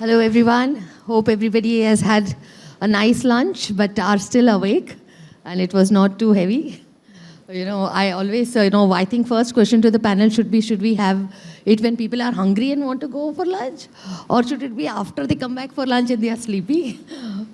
Hello, everyone. Hope everybody has had a nice lunch, but are still awake, and it was not too heavy. You know, I always, uh, you know, I think first question to the panel should be, should we have it when people are hungry and want to go for lunch? Or should it be after they come back for lunch and they are sleepy?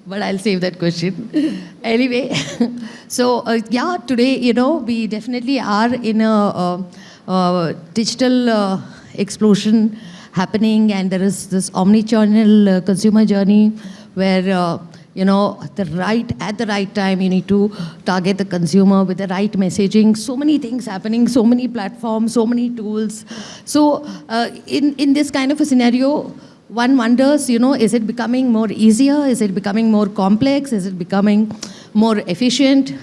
But I'll save that question. anyway, so uh, yeah, today, you know, we definitely are in a uh, uh, digital explosion happening. And there is this omni-channel uh, consumer journey where uh, you know the right at the right time you need to target the consumer with the right messaging. So many things happening so many platforms so many tools. So uh, in in this kind of a scenario one wonders you know is it becoming more easier? Is it becoming more complex? Is it becoming more efficient?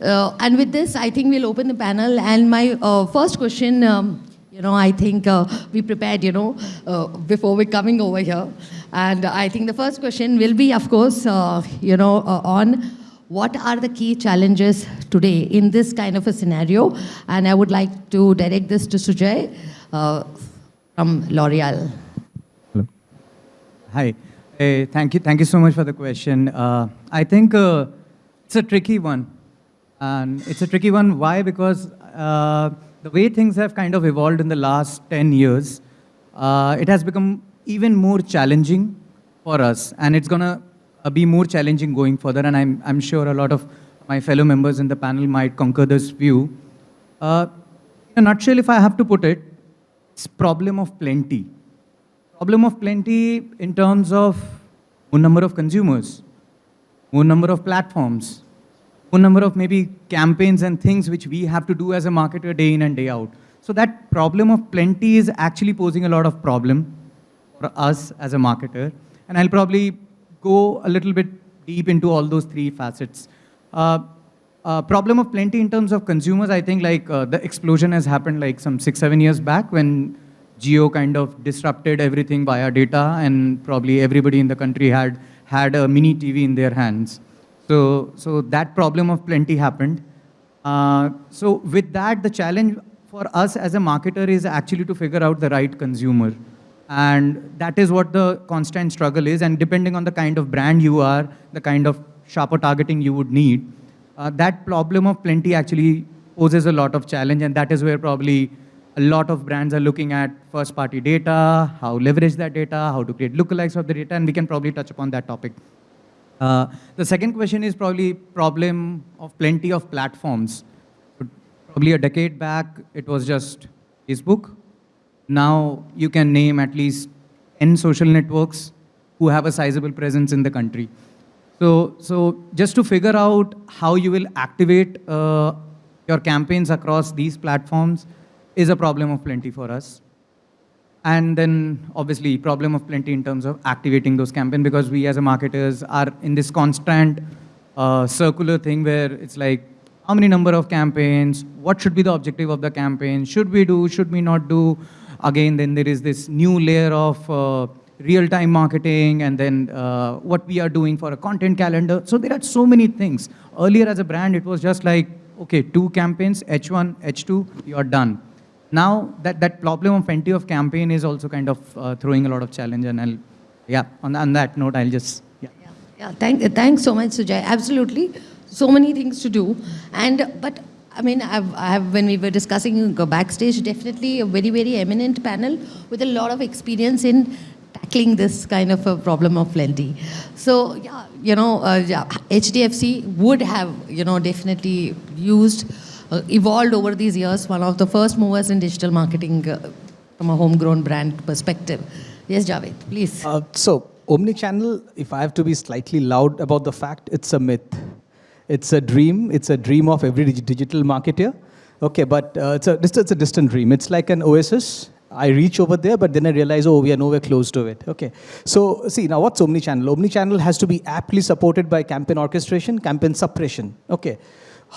Uh, and with this, I think we'll open the panel. And my uh, first question, um, you know, I think uh, we prepared, you know, uh, before we're coming over here. And I think the first question will be, of course, uh, you know, uh, on what are the key challenges today in this kind of a scenario? And I would like to direct this to Sujay uh, from L'Oreal. Hello. Hi. Hey, thank you. Thank you so much for the question. Uh, I think uh, it's a tricky one. And it's a tricky one. Why? Because uh, the way things have kind of evolved in the last 10 years, uh, it has become even more challenging for us. And it's going to be more challenging going further. And I'm, I'm sure a lot of my fellow members in the panel might concur this view. Uh, in a nutshell, if I have to put it, it's problem of plenty. Problem of plenty in terms of more number of consumers, more number of platforms, number of maybe campaigns and things which we have to do as a marketer day in and day out. So that problem of plenty is actually posing a lot of problem for us as a marketer. And I'll probably go a little bit deep into all those three facets. Uh, uh, problem of plenty in terms of consumers, I think like uh, the explosion has happened like some six, seven years back when Jio kind of disrupted everything via data and probably everybody in the country had, had a mini TV in their hands. So, so that problem of plenty happened. Uh, so with that, the challenge for us as a marketer is actually to figure out the right consumer. And that is what the constant struggle is. And depending on the kind of brand you are, the kind of sharper targeting you would need, uh, that problem of plenty actually poses a lot of challenge. And that is where probably a lot of brands are looking at first party data, how leverage that data, how to create lookalikes of the data, and we can probably touch upon that topic. Uh, the second question is probably problem of plenty of platforms. Probably a decade back, it was just Facebook. Now you can name at least 10 social networks who have a sizable presence in the country. So, so just to figure out how you will activate uh, your campaigns across these platforms is a problem of plenty for us. And then obviously problem of plenty in terms of activating those campaigns because we as a marketers are in this constant uh, circular thing where it's like how many number of campaigns, what should be the objective of the campaign, should we do, should we not do. Again, then there is this new layer of uh, real-time marketing and then uh, what we are doing for a content calendar. So there are so many things. Earlier as a brand, it was just like, okay, two campaigns, H1, H2, you're done. Now that, that problem of plenty of campaign is also kind of uh, throwing a lot of challenge and I'll, yeah, on, on that note, I'll just, yeah. Yeah, yeah. Thank, thanks so much, Sujay. Absolutely. So many things to do. And, but I mean, I've, I have, when we were discussing backstage, definitely a very, very eminent panel with a lot of experience in tackling this kind of a problem of plenty. So, yeah, you know, uh, yeah, HDFC would have, you know, definitely used, evolved over these years, one of the first movers in digital marketing uh, from a homegrown brand perspective. Yes, Javed, please. Uh, so, omni-channel, if I have to be slightly loud about the fact, it's a myth. It's a dream. It's a dream of every dig digital marketer. Okay, but uh, it's, a, it's a distant dream. It's like an oasis. I reach over there, but then I realize, oh, we are nowhere close to it. Okay. So see, now what's omni-channel? Omni-channel has to be aptly supported by campaign orchestration, campaign suppression. Okay.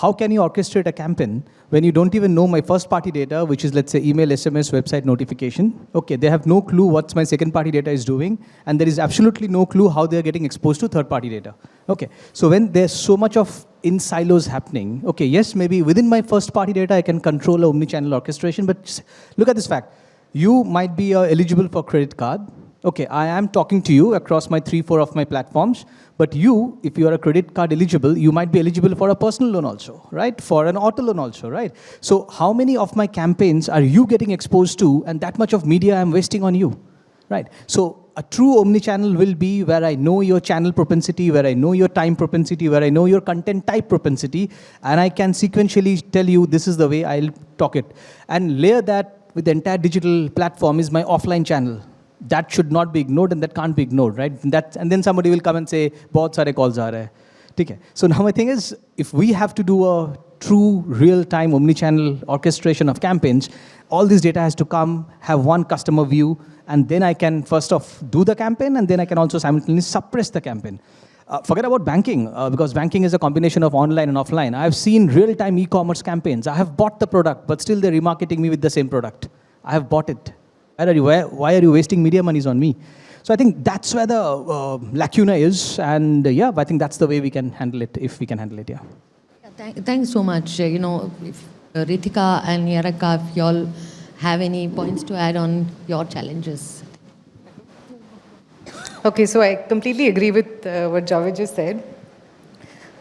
How can you orchestrate a campaign when you don't even know my first party data, which is let's say email, SMS, website notification? Okay, they have no clue what my second party data is doing, and there is absolutely no clue how they're getting exposed to third party data. Okay, so when there's so much of in silos happening, okay, yes, maybe within my first party data, I can control a omni-channel orchestration, but look at this fact. You might be uh, eligible for credit card, Okay, I am talking to you across my three, four of my platforms, but you, if you are a credit card eligible, you might be eligible for a personal loan also, right? For an auto loan also, right? So how many of my campaigns are you getting exposed to and that much of media I'm wasting on you, right? So a true omni-channel will be where I know your channel propensity, where I know your time propensity, where I know your content type propensity, and I can sequentially tell you this is the way I'll talk it. And layer that with the entire digital platform is my offline channel That should not be ignored and that can't be ignored, right? And, that, and then somebody will come and say, बहुत सारे calls आ रहे हैं. ठीक है. So now my thing is, if we have to do a true real-time omni-channel orchestration of campaigns, all this data has to come, have one customer view, and then I can first off do the campaign, and then I can also simultaneously suppress the campaign. Uh, forget about banking, uh, because banking is a combination of online and offline. I've seen real-time e-commerce campaigns. I have bought the product, but still they're remarketing me with the same product. I have bought it. Why are you, why, why are you wasting media monies on me? So I think that's where the uh, lacuna is, and uh, yeah, I think that's the way we can handle it, if we can handle it, yeah. Yeah, thank, thanks so much. Uh, you know, if uh, Ritika and Yaraka, if y'all have any points to add on your challenges. Okay, so I completely agree with uh, what Javed just said.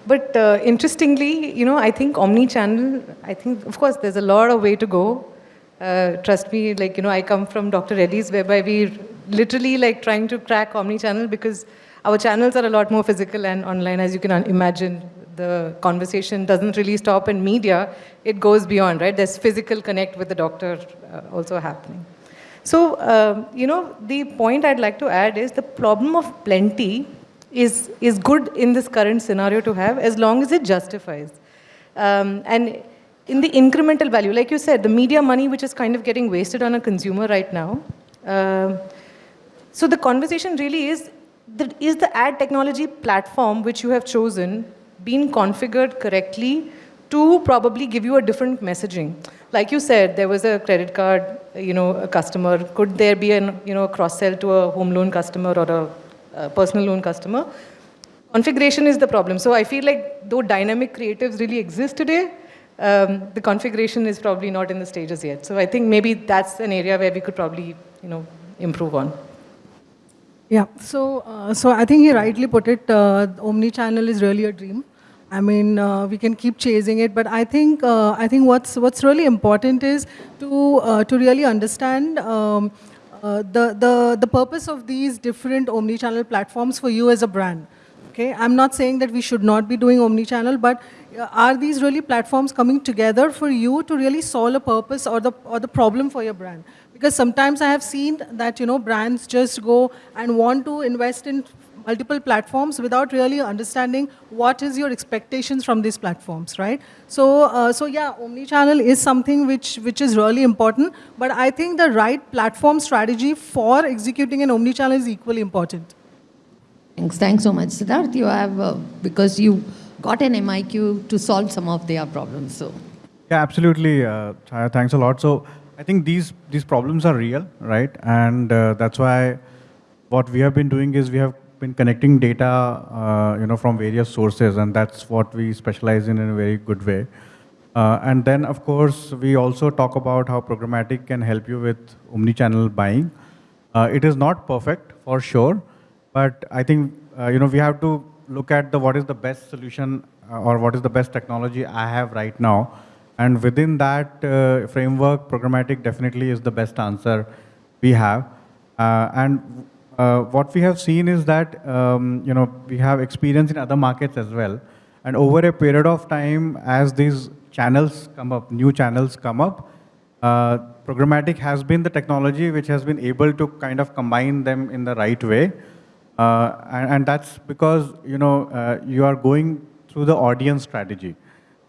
But uh, interestingly, you know, I think omni-channel, I think, of course, there's a lot of way to go. Uh, trust me, like, you know, I come from Dr. Reddy's, whereby we literally like trying to crack omni-channel because our channels are a lot more physical and online, as you can imagine. The conversation doesn't really stop in media, it goes beyond, right? There's physical connect with the doctor uh, also happening. So, um, you know, the point I'd like to add is the problem of plenty is, is good in this current scenario to have as long as it justifies. Um, and in the incremental value, like you said, the media money which is kind of getting wasted on a consumer right now. Um, so the conversation really is, is the ad technology platform which you have chosen been configured correctly to probably give you a different messaging? Like you said, there was a credit card, you know, a customer. Could there be an, you know, a cross-sell to a home loan customer or a, a personal loan customer? Configuration is the problem. So I feel like though dynamic creatives really exist today, um, the configuration is probably not in the stages yet. So I think maybe that's an area where we could probably, you know, improve on. Yeah, so, uh, so I think he rightly put it, uh, omni-channel is really a dream. I mean, uh, we can keep chasing it, but I think, uh, I think what's, what's really important is to, uh, to really understand um, uh, the, the, the purpose of these different omni-channel platforms for you as a brand. Okay, I'm not saying that we should not be doing omni-channel, but uh, are these really platforms coming together for you to really solve a purpose or the, or the problem for your brand? Because sometimes I have seen that, you know, brands just go and want to invest in multiple platforms without really understanding what is your expectations from these platforms, right? So, uh, so yeah, omni-channel is something which, which is really important, but I think the right platform strategy for executing an omni-channel is equally important. Thanks, thanks so much. Siddharth, you have, uh, because you got an MIQ to solve some of their problems, so. Yeah, absolutely, uh, Chaya, thanks a lot. So I think these, these problems are real, right? And uh, that's why what we have been doing is we have been connecting data, uh, you know, from various sources, and that's what we specialize in in a very good way. Uh, and then, of course, we also talk about how programmatic can help you with omni-channel buying. Uh, it is not perfect, for sure, but I think, uh, you know, we have to look at the what is the best solution uh, or what is the best technology I have right now. And within that uh, framework, programmatic definitely is the best answer we have. Uh, and uh, what we have seen is that um, you know we have experience in other markets as well, and over a period of time, as these channels come up, new channels come up, uh, programmatic has been the technology which has been able to kind of combine them in the right way, uh, and, and, that's because you know uh, you are going through the audience strategy.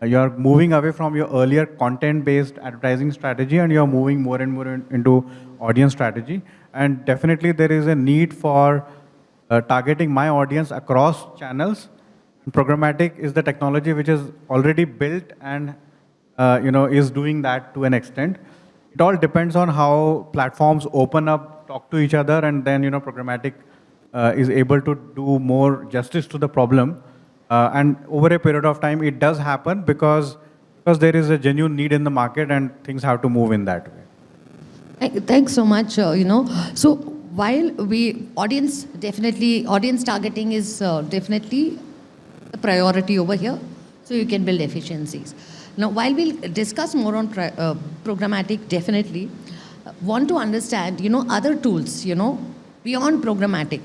Uh, you are moving away from your earlier content-based advertising strategy, and you are moving more and more in, into audience strategy. And definitely there is a need for uh, targeting my audience across channels. And programmatic is the technology which is already built and uh, you know, is doing that to an extent. It all depends on how platforms open up, talk to each other, and then you know, programmatic uh, is able to do more justice to the problem. Uh, and over a period of time, it does happen because, because there is a genuine need in the market and things have to move in that way. Thanks so much. Uh, you know, so while we, audience definitely, audience targeting is uh, definitely a priority over here, so you can build efficiencies. Now, while we'll discuss more on uh, programmatic, definitely, uh, want to understand, you know, other tools, you know, beyond programmatic.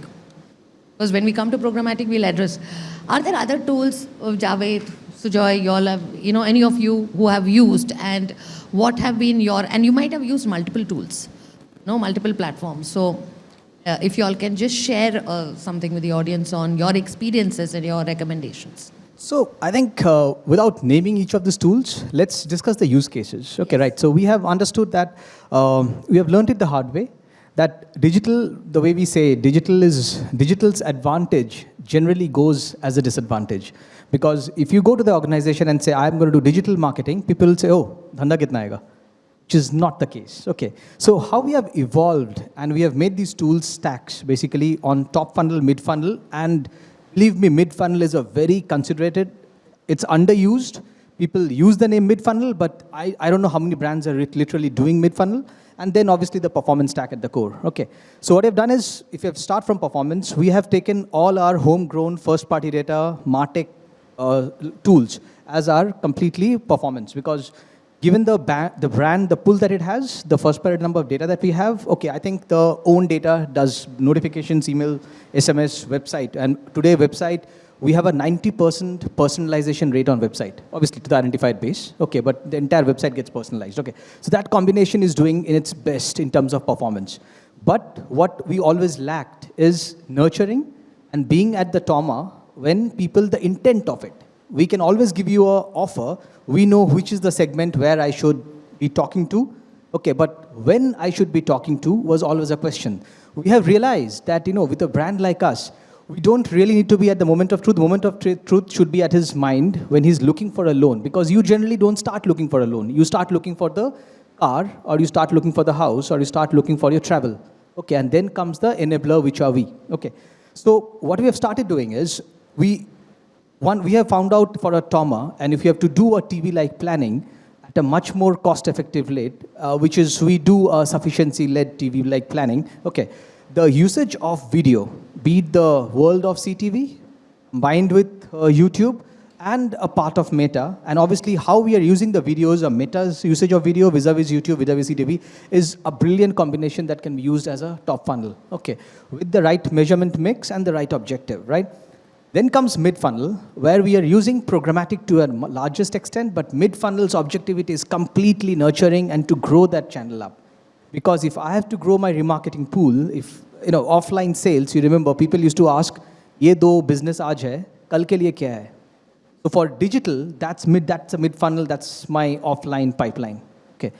Because when we come to programmatic, we'll address, are there other tools of Javed, Sujoy, you all have, you know, any of you who have used and what have been your, and you might have used multiple tools, no, multiple platforms. So uh, if you all can just share uh, something with the audience on your experiences and your recommendations. So I think uh, without naming each of these tools, let's discuss the use cases. Okay, right. So we have understood that um, we have learned it the hard way that digital, the way we say digital is digital's advantage generally goes as a disadvantage. Because if you go to the organization and say, I'm going to do digital marketing, people will say, oh, dhanda kitna aega? Which is not the case. Okay. So how we have evolved and we have made these tools stacks basically on top funnel, mid funnel, and believe me, mid funnel is a very considerated, it's underused. People use the name mid funnel, but I, I don't know how many brands are literally doing mid funnel. And then obviously the performance stack at the core. Okay. So what I've done is, if you start from performance, we have taken all our homegrown first party data, MarTech uh, tools as our completely performance because given the, the brand, the pull that it has, the first party number of data that we have, okay, I think the own data does notifications, email, SMS, website. And today website, we have a 90% personalization rate on website, obviously to the identified base. Okay, but the entire website gets personalized. Okay, so that combination is doing in its best in terms of performance. But what we always lacked is nurturing and being at the trauma when people, the intent of it. We can always give you a offer. We know which is the segment where I should be talking to. Okay, but when I should be talking to was always a question. We have realized that, you know, with a brand like us, we don't really need to be at the moment of truth. The moment of tr- truth should be at his mind when he's looking for a loan because you generally don't start looking for a loan. You start looking for the car or you start looking for the house or you start looking for your travel. Okay, and then comes the enabler, which are we. Okay, so what we have started doing is we, one, we have found out for a trauma, and if you have to do a TV-like planning at a much more cost-effective rate, uh, which is we do a sufficiency-led TV-like planning. Okay, the usage of video, be it the world of CTV, combined with uh, YouTube, and a part of Meta, and obviously how we are using the videos, or Meta's usage of video vis-a-vis YouTube, vis-a-vis CTV, is a brilliant combination that can be used as a top funnel, okay, with the right measurement mix and the right objective, right? Then comes mid-funnel, where we are using programmatic to a largest extent, but mid-funnel's objectivity is completely nurturing and to grow that channel up. Because if I have to grow my remarketing pool, if, you know, offline sales, you remember people used to ask, ye do business aaj hai, kal ke liye kya hai? So for digital, that's mid, that's a mid funnel, that's my offline pipeline. Okay.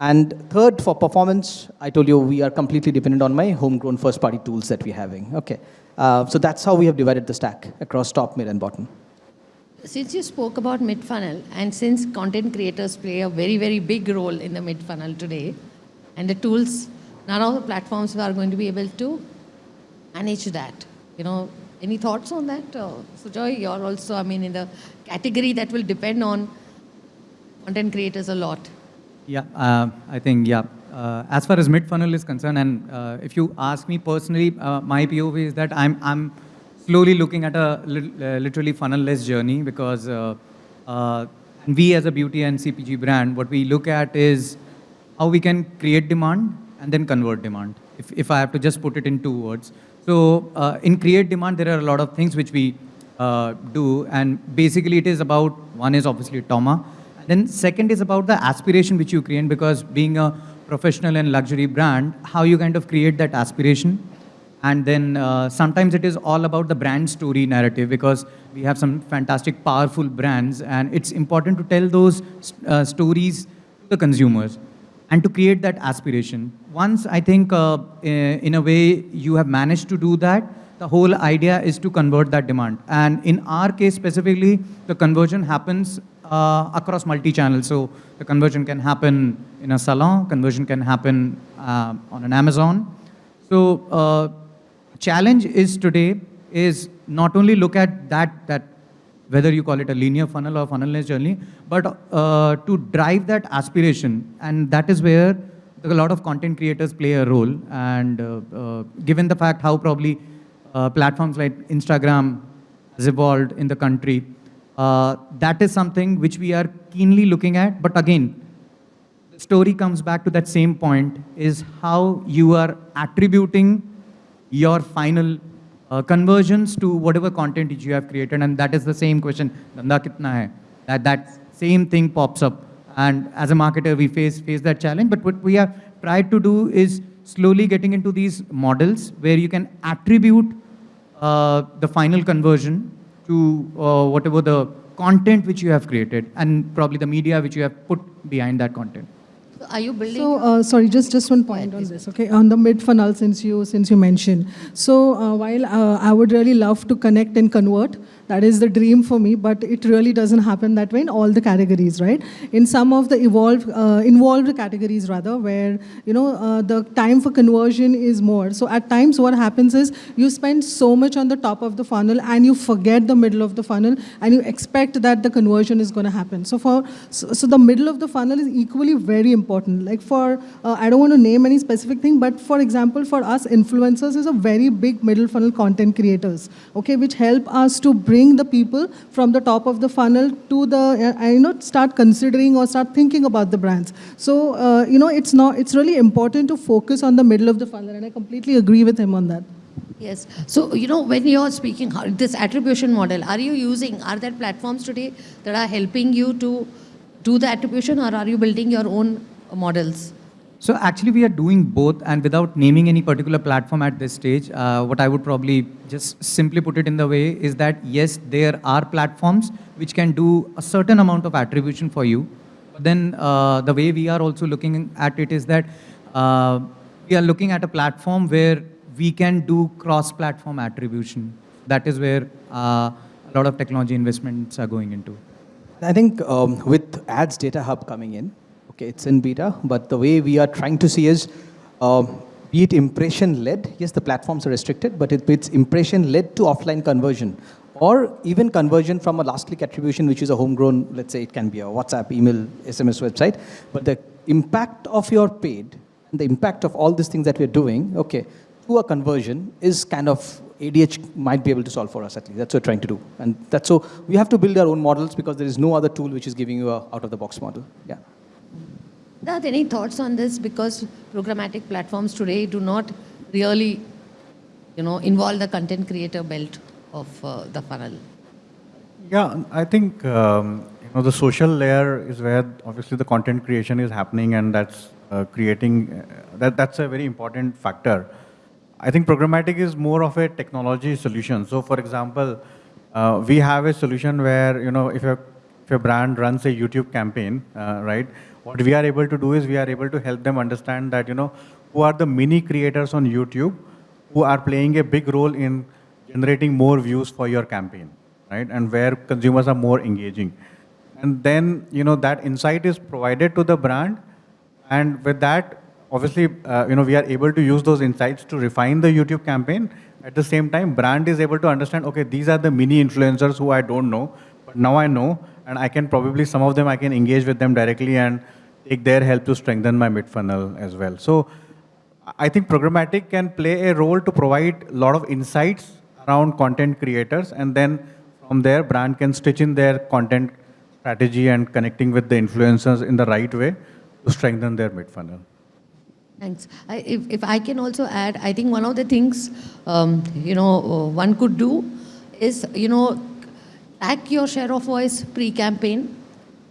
And third, for performance, I told you we are completely dependent on my homegrown first party tools that we're having. Okay. Uh, so that's how we have divided the stack across top, mid, and bottom. Since you spoke about mid funnel, and since content creators play a very, very big role in the mid funnel today, and the tools none of the platforms are going to be able to manage that. You know, any thoughts on that? Uh, Sujoy, you're also, I mean, in the category that will depend on content creators a lot. Yeah, uh, I think, yeah. Uh, as far as mid-funnel is concerned, and uh, if you ask me personally, uh, my POV is that I'm, I'm slowly looking at a lit- uh, literally funnel-less journey because uh, we as a beauty and CPG brand, what we look at is how we can create demand and then convert demand, if, if I have to just put it in two words. So uh, in create demand, there are a lot of things which we uh, do, and basically it is about, one is obviously Toma, then second is about the aspiration which you create because being a professional and luxury brand, how you kind of create that aspiration. And then uh, sometimes it is all about the brand story narrative because we have some fantastic, powerful brands, and it's important to tell those uh, stories to the consumers and to create that aspiration. Once I think, uh, in a way, you have managed to do that, the whole idea is to convert that demand. And in our case specifically, the conversion happens uh, across multi-channel. So the conversion can happen in a salon, conversion can happen uh, on an Amazon. So uh, challenge is today is not only look at that that whether you call it a linear funnel or funnel-less journey, but uh, to drive that aspiration, and that is where a lot of content creators play a role. And uh, uh, given the fact how probably uh, platforms like Instagram has evolved in the country, uh, that is something which we are keenly looking at. But again, the story comes back to that same point is how you are attributing your final uh, conversions to whatever content you have created? And that is the same question dhanda kitna hai? That that same thing pops up. And as a marketer we face face that challenge. But what we have tried to do is slowly getting into these models where you can attribute uh, the final conversion to uh, whatever the content which you have created and probably the media which you have put behind that content Are you building? So, uh, sorry, just, just one point on this, okay? On the mid funnel, since you, since you mentioned. So, uh, while uh, I would really love to connect and convert, that is the dream for me, but it really doesn't happen that way in all the categories, right? In some of the evolved, uh, involved categories rather, where, you know, uh, the time for conversion is more. So at times what happens is you spend so much on the top of the funnel and you forget the middle of the funnel and you expect that the conversion is going to happen. So for, so, so the middle of the funnel is equally very important. Like for, uh, I don't want to name any specific thing, but for example, for us influencers is a very big middle funnel content creators, okay, which help us to bring the people from the top of the funnel to the, uh, you know, start considering or start thinking about the brands. So, uh, you know, it's not, it's really important to focus on the middle of the funnel and I completely agree with him on that. Yes. So, you know, when you're speaking this attribution model, are you using, are there platforms today that are helping you to do the attribution or are you building your own models? So actually, we are doing both, and without naming any particular platform at this stage, uh, what I would probably just simply put it in the way is that yes, there are platforms which can do a certain amount of attribution for you. But then uh, the way we are also looking at it is that uh, we are looking at a platform where we can do cross-platform attribution. That is where uh, a lot of technology investments are going into. I think um, with Ads Data Hub coming in, okay, it's in beta, but the way we are trying to see is, um, be it impression-led, yes, the platforms are restricted, but it, it's impression-led to offline conversion, or even conversion from a last click attribution, which is a homegrown, let's say it can be a WhatsApp, email, SMS website, but the impact of your paid, the impact of all these things that we're doing, okay, to a conversion is kind of ADH might be able to solve for us at least. That's what we're trying to do. And that's so we have to build our own models because there is no other tool which is giving you a out of the box model. Yeah. Dad, any thoughts on this? Because programmatic platforms today do not really, you know, involve the content creator belt of uh, the funnel. Yeah, I think um, you know the social layer is where obviously the content creation is happening, and that's uh, creating uh, that. That's a very important factor. I think programmatic is more of a technology solution. So, for example, uh, we have a solution where you know if a if a brand runs a YouTube campaign, uh, right? What we are able to do is we are able to help them understand that you know who are the mini creators on YouTube who are playing a big role in generating more views for your campaign, right? And where consumers are more engaging. And then, you know, that insight is provided to the brand. And with that, obviously, uh, you know, we are able to use those insights to refine the YouTube campaign. At the same time, brand is able to understand, okay, these are the mini influencers who I don't know, but now I know, and I can probably, some of them, I can engage with them directly and take their help to strengthen my mid funnel as well. So I think programmatic can play a role to provide a lot of insights around content creators, and then from there, brand can stitch in their content strategy and connecting with the influencers in the right way to strengthen their mid funnel. Thanks. I, if, if I can also add, I think one of the things, um, you know, uh, one could do is, you know, track your share of voice pre-campaign,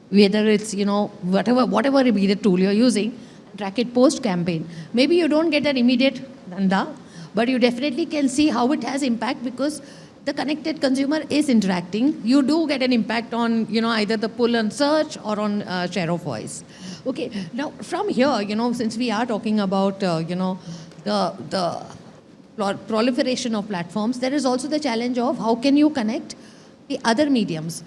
whether it's, you know, whatever, whatever be the tool you're using, track it post-campaign. Maybe you don't get an immediate danda, but you definitely can see how it has impact because the connected consumer is interacting. You do get an impact on, you know, either the pull and search or on uh, share of voice. Okay, now from here, you know, since we are talking about, uh, you know, the, the pro- proliferation of platforms, there is also the challenge of how can you connect the other mediums.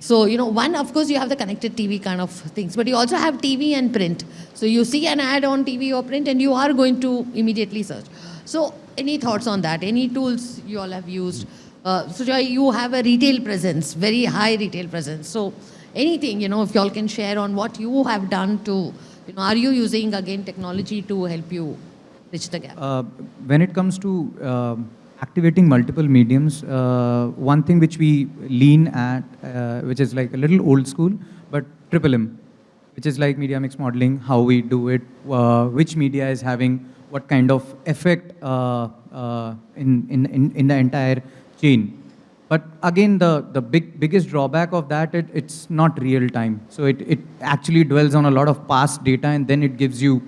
So, you know, one, of course, you have the connected TV kind of things, but you also have TV and print. So you see an ad on TV or print and you are going to immediately search. So any thoughts on that? Any tools you all have used? Uh, you have a retail presence, very high retail presence. So anything, you know, if you all can share on what you have done to You know, are you using again technology to help you bridge the gap? Uh, when it comes to um activating multiple mediums, uh, one thing which we lean at, uh, which is like a little old school, but triple M, which is like media mix modeling, how we do it, uh, which media is having what kind of effect uh, uh, in, in, in, in the entire chain. But again, the, the big, biggest drawback of that, it, it's not real time. So it, it actually dwells on a lot of past data and then it gives you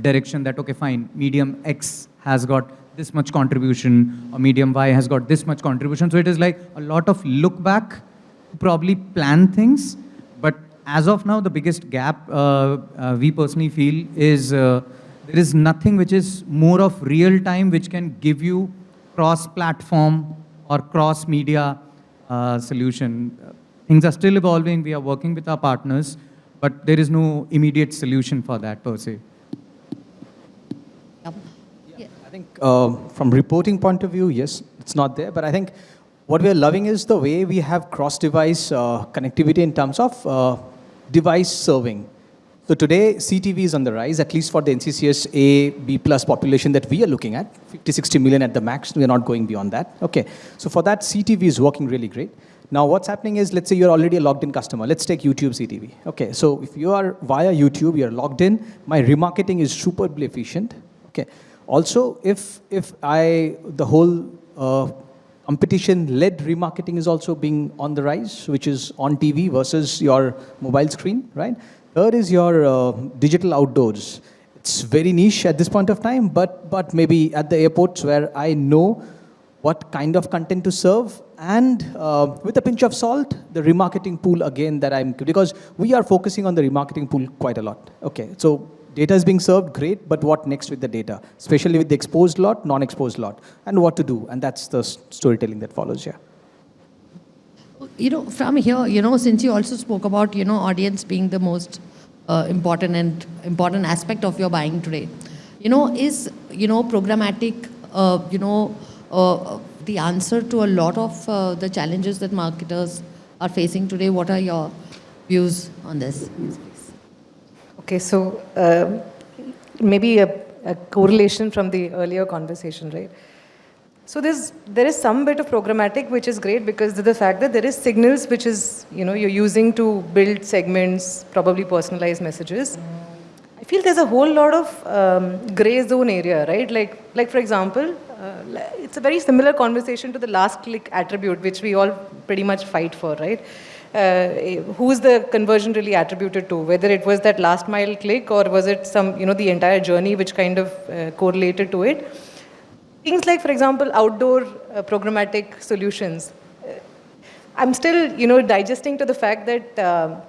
direction that, okay, fine, medium X has got this much contribution or medium Y has got this much contribution. So it is like a lot of look back probably plan things. But as of now, the biggest gap uh, uh, we personally feel is uh, there is nothing which is more of real time which can give you cross-platform or cross-media uh, solution. Things are still evolving. We are working with our partners, but there is no immediate solution for that per se. Yep. Yeah. I think uh, from reporting point of view, yes, it's not there. But I think what we are loving is the way we have cross-device uh, connectivity in terms of uh, device serving. So today, CTV is on the rise, at least for the NCCS A, B plus population that we are looking at, 50, 60 million at the max. We are not going beyond that. Okay. So for that, CTV is working really great. Now, what's happening is, let's say you're already a logged in customer. Let's take YouTube CTV. Okay. So if you are via YouTube, you're logged in, my remarketing is superbly efficient. Okay. Also, if, if I, the whole uh, competition-led remarketing is also being on the rise, which is on TV versus your mobile screen, right? Third is your uh, digital outdoors. It's very niche at this point of time, but, but maybe at the airports where I know what kind of content to serve and uh, with a pinch of salt, the remarketing pool again that I'm, because we are focusing on the remarketing pool quite a lot. Okay, so data is being served, great, but what next with the data? Especially with the exposed lot, non-exposed lot, and what to do, and that's the storytelling that follows here. You know, from here, you know, since you also spoke about, you know, audience being the most uh, important and important aspect of your buying today, you know, is, you know, programmatic, uh, you know, uh, the answer to a lot of uh, the challenges that marketers are facing today. What are your views on this? Okay, so um maybe a, a correlation from the earlier conversation, right? So there's, there is some bit of programmatic which is great because the fact that there is signals which is, you know, you're using to build segments, probably personalized messages. I feel there's a whole lot of um, gray zone area, right? Like, like for example, uh, it's a very similar conversation to the last click attribute, which we all pretty much fight for, right? Uh, who's the conversion really attributed to? Whether it was that last mile click or was it some, you know, the entire journey which kind of uh, correlated to it? Things like, for example, outdoor uh, programmatic solutions. I'm still, you know, digesting to the fact that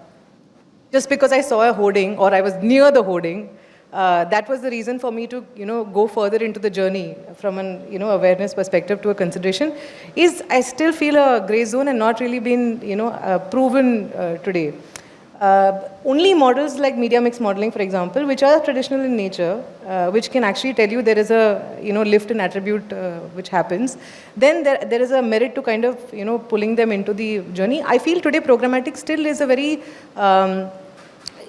just because I saw a hoarding or I was near the hoarding, uh, that was the reason for me to, you know, go further into the journey from an, you know, awareness perspective to a consideration. Is I still feel a gray zone and not really been, you know, uh, proven uh, today. Uh, only models like media mix modeling, for example, which are traditional in nature, uh, which can actually tell you there is a you know lift in attribute uh, which happens, then there, there is a merit to kind of you know pulling them into the journey. I feel today programmatic still is a very um,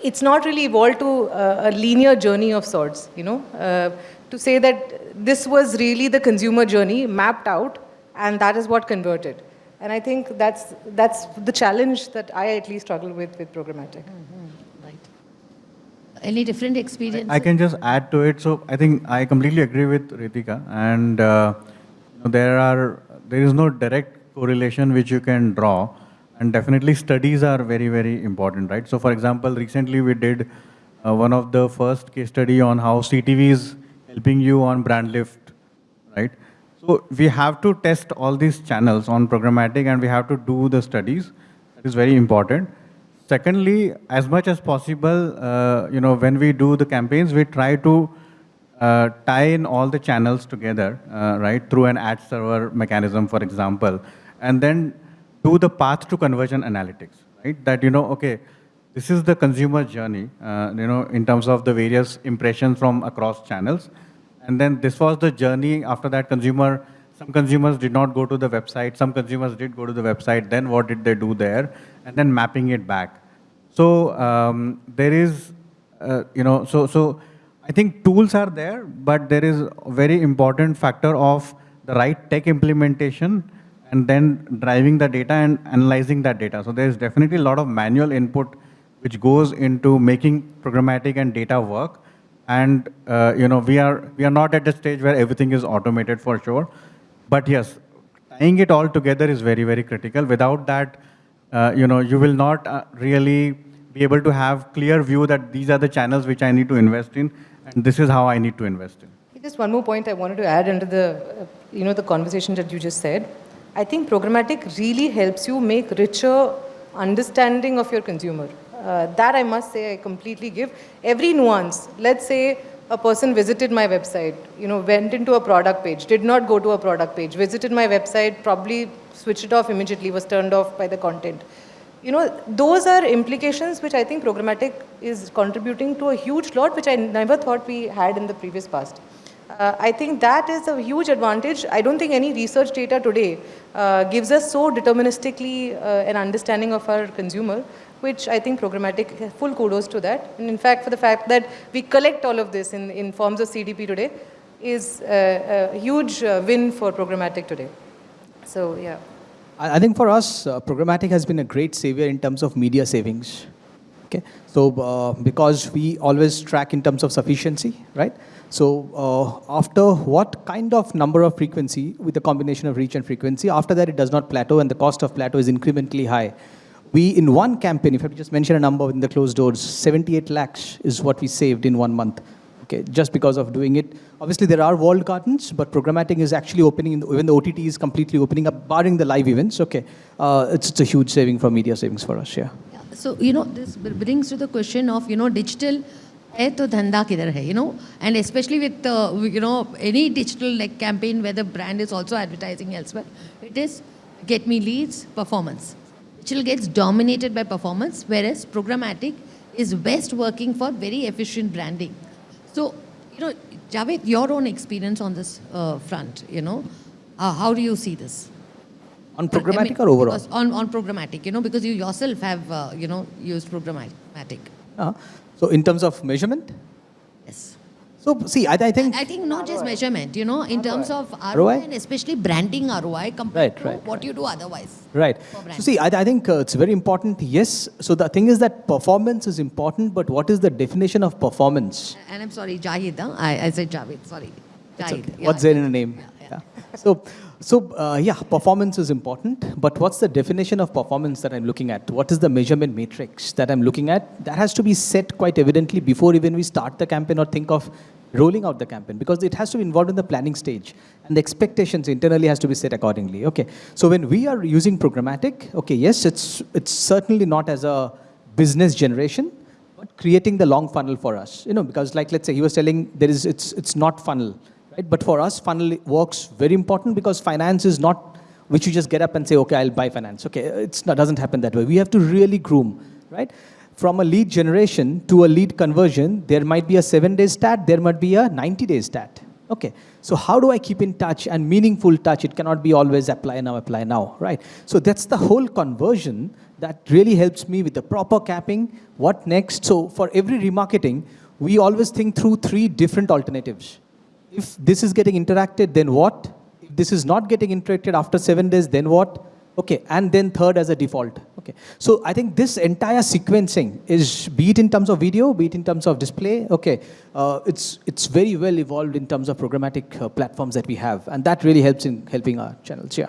it's not really evolved to uh, a linear journey of sorts, you know, uh, to say that this was really the consumer journey mapped out and that is what converted. And I think that's, that's the challenge that I at least struggle with with programmatic. Right. Any different experience? I can just add to it. So I think I completely agree with Ritika, and uh, there are there is no direct correlation which you can draw, and definitely studies are very very important, right? So for example, recently we did uh, one of the first case study on how CTV is helping you on brand lift, right? So we have to test all these channels on programmatic, and we have to do the studies. That is very important. Secondly, as much as possible, uh, you know, when we do the campaigns, we try to uh, tie in all the channels together, uh, right, through an ad server mechanism, for example, and then do the path to conversion analytics, right? That you know, okay, this is the consumer journey, uh, you know, in terms of the various impressions from across channels, and then this was the journey. After that, consumer, some consumers did not go to the website, some consumers did go to the website. Then what did they do there? And then mapping it back. So um, there is uh, you know, so, so I think tools are there, but there is a very important factor of the right tech implementation and then driving the data and analyzing that data. So there's definitely a lot of manual input which goes into making programmatic and data work. And uh, you know, we are we are not at the stage where everything is automated for sure. But yes, tying it all together is very very critical. Without that, uh, you know, you will not uh, really be able to have clear view that these are the channels which I need to invest in, and this is how I need to invest in. Just one more point I wanted to add under the, uh, you know, the conversation that you just said. I think programmatic really helps you make richer understanding of your consumer. Uh, that I must say I completely give. Every nuance, let's say a person visited my website, you know, went into a product page, did not go to a product page, visited my website, probably switched it off immediately, was turned off by the content. You know, those are implications which I think programmatic is contributing to a huge lot, which I never thought we had in the previous past. Uh, I think that is a huge advantage. I don't think any research data today uh, gives us so deterministically uh, an understanding of our consumer, which I think programmatic, full kudos to that. And in fact, for the fact that we collect all of this in, in forms of CDP today is a, a huge uh, win for programmatic today. So, yeah. I I think for us, uh, programmatic has been a great savior in terms of media savings. Okay, so uh, because we always track in terms of sufficiency, right? So uh, after what kind of number of frequency with a combination of reach and frequency, after that it does not plateau and the cost of plateau is incrementally high. We, in one campaign, if I just mention a number in the closed doors, 78 lakhs is what we saved in one month. Okay, just because of doing it. Obviously, there are walled gardens, but programmatic is actually opening, the, even the OTT is completely opening up, barring the live events. Okay, uh, it's, it's a huge saving for media savings for us, yeah. Yeah, So, you know, this brings to the question of, you know, digital है तो धंधा किधर है you know and especially with uh, you know any digital like campaign where the brand is also advertising elsewhere it is get me leads performance digital gets dominated by performance whereas programmatic is best working for very efficient branding so you know Javed your own experience on this uh, front you know uh, how do you see this On I mean, programmatic or overall? because On, on programmatic, you know, because you yourself have, uh, you know, used programmatic. Uh, so in terms of measurement, Yes. so see, I, I think I think not just measurement, you know, in terms of ROI, ROI? and especially branding ROI compared Right, to right, what you do otherwise. Right. So see, I, I think uh, it's very important. Yes. So the thing is that performance is important, but what is the definition of performance? And I'm sorry, Jahid, huh? I, I said Javed, sorry. It's Jahid. okay. yeah, What's there in a name? yeah, yeah. Yeah. So, so uh, yeah, performance is important, but what's the definition of performance that I'm looking at? What is the measurement matrix that I'm looking at? That has to be set quite evidently before even we start the campaign or think of rolling out the campaign because it has to be involved in the planning stage and the expectations internally has to be set accordingly. Okay. So when we are using programmatic, okay, yes, it's it's certainly not as a business generation, but creating the long funnel for us. You know, because like let's say he was telling there is it's it's not funnel, right? But for us, funnel works very important because finance is not which you just get up and say, okay, I'll buy finance. Okay, it's not doesn't happen that way. We have to really groom, right? From a lead generation to a lead conversion, there might be a seven day stat, there might be a 90 day stat. Okay, so how do I keep in touch and meaningful touch? It cannot be always apply now, apply now, right? So that's the whole conversion that really helps me with the proper capping. What next? So for every remarketing, we always think through three different alternatives. If this is getting interacted, then what? If this is not getting interacted after seven days, then what? Okay, and then third as a default. Okay, so I think this entire sequencing is, be it in terms of video, be it in terms of display, okay, uh, it's, it's very well evolved in terms of programmatic uh, platforms that we have, and that really helps in helping our channels, yeah.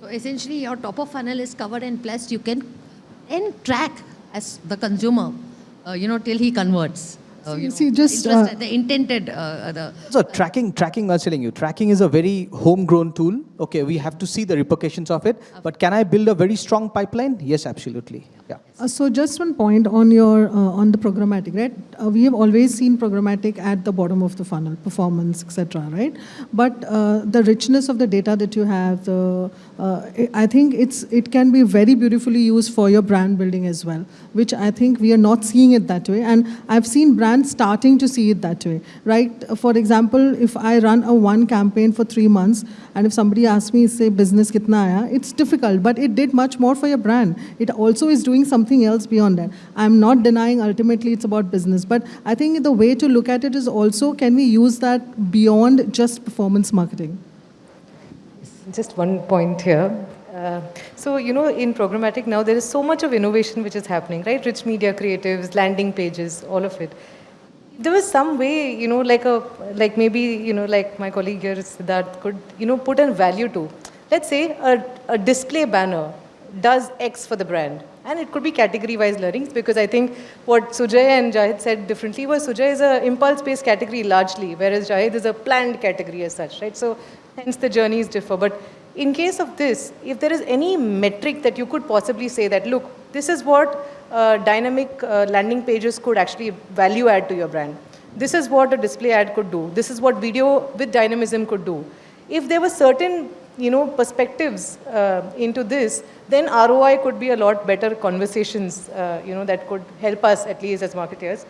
So essentially, your top of funnel is covered, and plus you can then track as the consumer, uh, you know, till he converts. Uh, you See- know, just, uh, the intended, uh, the So tracking, tracking, I was telling you, tracking is a very homegrown tool. Okay, we have to see the repercussions of it. But can I build a very strong pipeline? Yes, absolutely. Yeah. Uh, so just one point on your uh, on the programmatic, right? Uh, we have always seen programmatic at the bottom of the funnel, performance, etc., right? But uh, the richness of the data that you have, the uh, I- I think it's it can be very beautifully used for your brand building as well, which I think we are not seeing it that way, and I've seen brands starting to see it that way, right? For example, if I run a one campaign for three months, and if somebody asks me, say, business kitna aaya, it's difficult, but it did much more for your brand. It also is doing doing something else beyond that. I'm not denying ultimately it's about business, but I think the way to look at it is also can we use that beyond just performance marketing? Just one point here. Uh, so, you know, in programmatic now, there is so much of innovation which is happening, right? Rich media creatives, landing pages, all of it. There was some way, you know, like a, like maybe, you know, like my colleague here, Siddharth, could, you know, put a value to. Let's say a, a display banner does X for the brand. And it could be category-wise learnings because I think what Sujay and Jahid said differently was Sujay is a impulse-based category largely, whereas Jahid is a planned category as such, right? So hence the journeys differ. But in case of this, if there is any metric that you could possibly say that, look, this is what uh, dynamic uh, landing pages could actually value add to your brand. This is what a display ad could do. This is what video with dynamism could do. If there were certain you know, perspectives uh, into this, then ROI could be a lot better conversations, uh, you know, that could help us at least as marketers.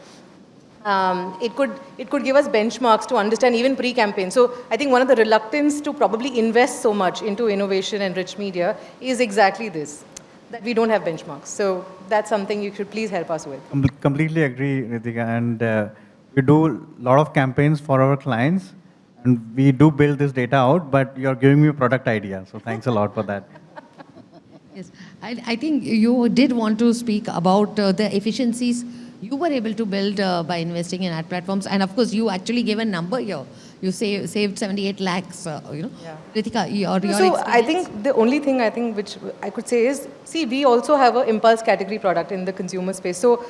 Um, it, could, it could give us benchmarks to understand even pre-campaign. So I think one of the reluctance to probably invest so much into innovation and rich media is exactly this, that we don't have benchmarks. So that's something you should please help us with. Com- completely agree, Ritika. And uh, we do a lot of campaigns for our clients, and we do build this data out, but you're giving me a product idea. So thanks a lot for that. Yes, I, I think you did want to speak about uh, the efficiencies you were able to build uh, by investing in ad platforms. And of course, you actually gave a number here. You save, saved 78 lakhs, uh, you know. Yeah. Ritika, your, your so I think the only thing I think which I could say is, see, we also have an impulse category product in the consumer space. So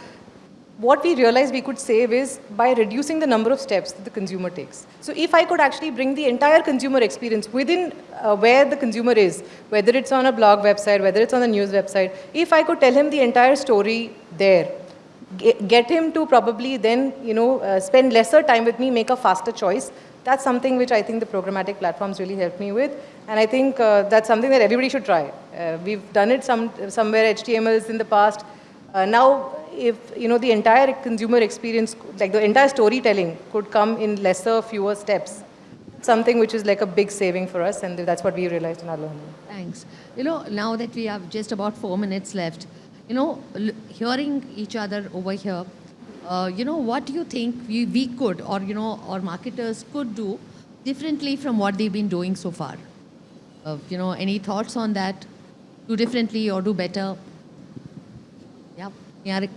what we realized we could save is by reducing the number of steps that the consumer takes. So if I could actually bring the entire consumer experience within uh, where the consumer is, whether it's on a blog website, whether it's on the news website, if I could tell him the entire story there, ge- get him to probably then, you know, uh, spend lesser time with me, make a faster choice, that's something which I think the programmatic platforms really helped me with. And I think uh, that's something that everybody should try. Uh, we've done it some, somewhere HTMLs in the past. Uh, now, if you know the entire consumer experience, like the entire storytelling, could come in lesser, fewer steps, something which is like a big saving for us, and that's what we realized in our learning. Thanks. You know, now that we have just about four minutes left, you know, hearing each other over here, uh, you know, what do you think we, we could, or, you know, or marketers could do differently from what they've been doing so far? Uh, you know, any thoughts on that? Do differently or do better? Yeah, Niharik.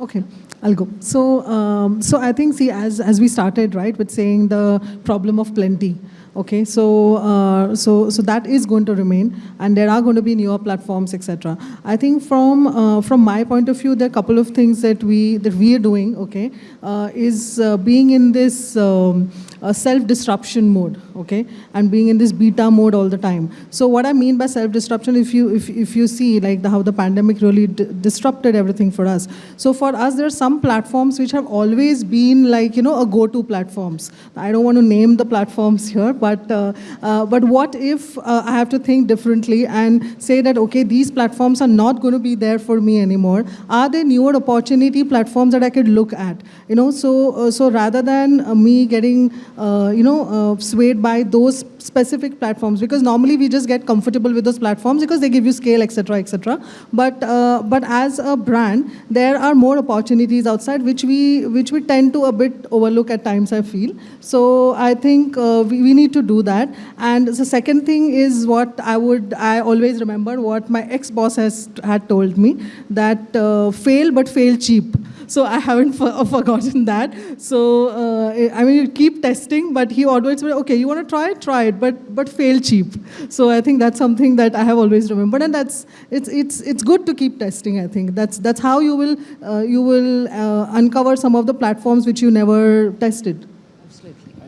Okay, I'll go. So, um, so I think, see, as as we started, right, with saying the problem of plenty. Okay, so uh, so so that is going to remain, and there are going to be newer platforms, etc. I think from uh, from my point of view, there are a couple of things that we that we are doing. Okay, uh, is uh, being in this. Um, uh, self-disruption mode, okay, and being in this beta mode all the time. So what I mean by self-disruption, if you if, if you see like the, how the pandemic really disrupted everything for us. So for us, there are some platforms which have always been like you know a go-to platforms. I don't want to name the platforms here, but uh, uh, but what if uh, I have to think differently and say that okay, these platforms are not going to be there for me anymore? Are there newer opportunity platforms that I could look at? You know, so uh, so rather than uh, me getting uh, you know, uh, swayed by those specific platforms because normally we just get comfortable with those platforms because they give you scale, etc., etc. But uh, but as a brand, there are more opportunities outside which we which we tend to a bit overlook at times. I feel so. I think uh, we, we need to do that. And the second thing is what I would I always remember what my ex boss has had told me that uh, fail but fail cheap. So I haven't for, forgotten that. So uh, I mean, you keep testing, but he always said, okay, you want to try it, try it, but but fail cheap. So I think that's something that I have always remembered, and that's it's it's it's good to keep testing. I think that's that's how you will uh, you will uh, uncover some of the platforms which you never tested.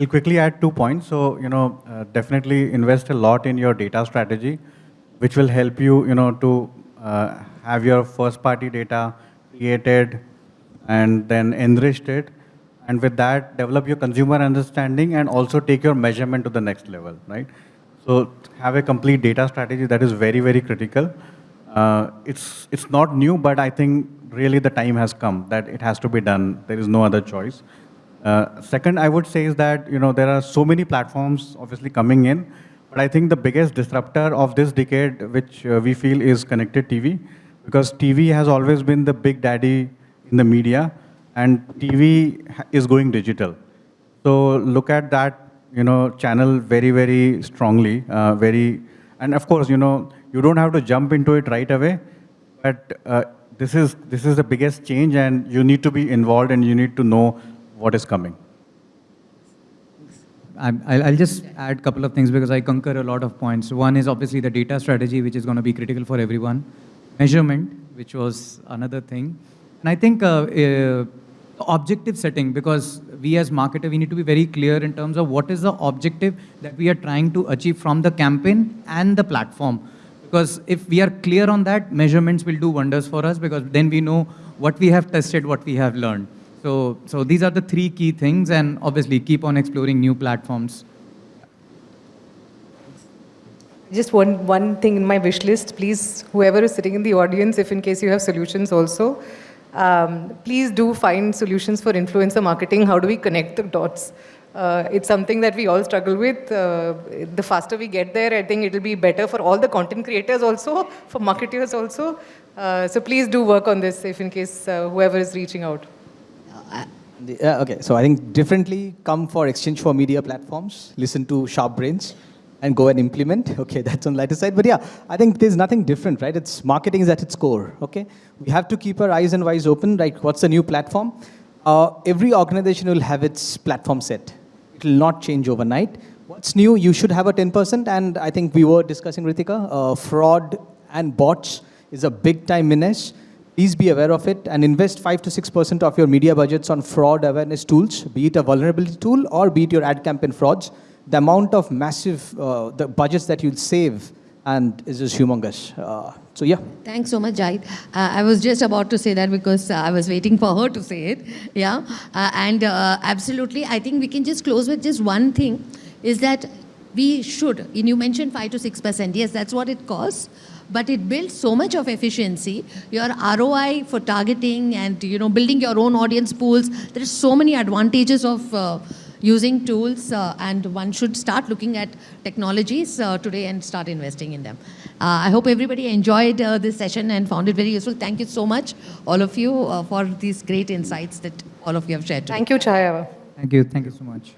I'll quickly add two points. So, you know, uh, definitely invest a lot in your data strategy, which will help you, you know, to uh, have your first party data created and then enriched it. And with that, develop your consumer understanding and also take your measurement to the next level, right? So have a complete data strategy that is very, very critical. Uh, it's, it's not new, but I think really the time has come that it has to be done. There is no other choice. Uh, second, I would say is that you know there are so many platforms obviously coming in, but I think the biggest disruptor of this decade, which uh, we feel is connected TV, because TV has always been the big daddy in the media, and TV is going digital. So look at that, you know, channel very, very strongly, uh, very, and of course, you know, you don't have to jump into it right away, but uh, this is this is the biggest change, and you need to be involved, and you need to know what is coming. I'm- I'll, I'll just add a couple of things because I concur a lot of points. One is obviously the data strategy, which is going to be critical for everyone. Measurement, which was another thing. And I think uh, uh, objective setting, because we as marketer, we need to be very clear in terms of what is the objective that we are trying to achieve from the campaign and the platform. Because if we are clear on that, measurements will do wonders for us because then we know what we have tested, what we have learned. So, so these are the three key things, and obviously keep on exploring new platforms. Just one, one thing in my wish list, please, whoever is sitting in the audience, if in case you have solutions also, um, please do find solutions for influencer marketing. How do we connect the dots? Uh, it's something that we all struggle with. Uh, the faster we get there, I think it'll be better for all the content creators also, for marketers also. Uh, so please do work on this if in case uh, whoever is reaching out. Uh, okay, so I think differently come for exchange4media platforms, listen to sharp brains, and go and implement. Okay, that's on the lighter side. But yeah, I think there's nothing different, right? It's marketing is at its core. Okay, we have to keep our eyes and eyes open. Like, what's the new platform? Uh, every organization will have its platform set. It will not change overnight. What's new? You should have a 10%. And I think we were discussing, Ritika, uh, fraud and bots is a big time menace. Please be aware of it and invest 5 to 6% of your media budgets on fraud awareness tools, be it a vulnerability tool or be it your ad campaign frauds. The amount of massive, uh, the budgets that you'll save and is just humongous. Uh, so yeah. Thanks so much, Jahid. Uh, I was just about to say that because uh, I was waiting for her to say it. Yeah. Uh, and uh, absolutely, I think we can just close with just one thing is that we should, and you mentioned 5 to 6%. Yes, that's what it costs. But it builds so much of efficiency. Your ROI for targeting and you know building your own audience pools. There are so many advantages of uh, using tools, uh, and one should start looking at technologies uh, today and start investing in them. Uh, I hope everybody enjoyed uh, this session and found it very useful. Thank you so much, all of you, uh, for these great insights that all of you have shared today. Thank you, Chaya. Thank you. Thank you so much.